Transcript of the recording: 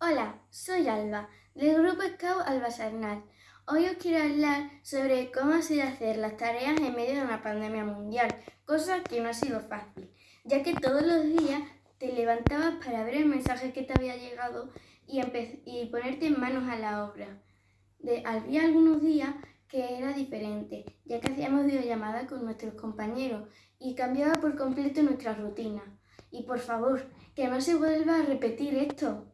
Hola, soy Alba, del Grupo Scout Alba Sarnal. Hoy os quiero hablar sobre cómo ha sido hacer las tareas en medio de una pandemia mundial, cosa que no ha sido fácil, ya que todos los días te levantabas para ver el mensaje que te había llegado y, y ponerte manos a la obra. De, había algunos días que era diferente, ya que hacíamos videollamadas con nuestros compañeros y cambiaba por completo nuestra rutina. Y por favor, que no se vuelva a repetir esto.